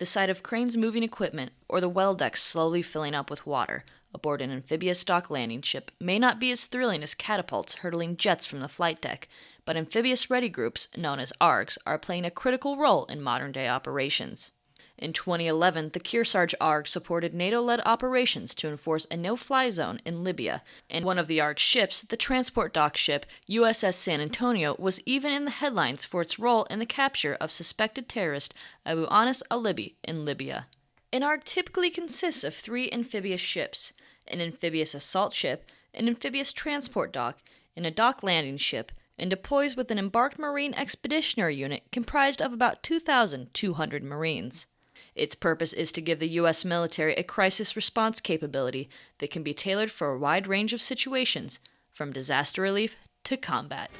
the sight of cranes moving equipment, or the well decks slowly filling up with water aboard an amphibious dock landing ship may not be as thrilling as catapults hurtling jets from the flight deck, but amphibious ready groups, known as ARGs, are playing a critical role in modern day operations. In 2011, the Kearsarge ARG supported NATO led operations to enforce a no fly zone in Libya, and one of the ARG ships, the transport dock ship USS San Antonio, was even in the headlines for its role in the capture of suspected terrorist Abu Anas al Libi in Libya. An ARG typically consists of three amphibious ships an amphibious assault ship, an amphibious transport dock, and a dock landing ship, and deploys with an embarked Marine Expeditionary Unit comprised of about 2,200 Marines. Its purpose is to give the U.S. military a crisis response capability that can be tailored for a wide range of situations, from disaster relief to combat.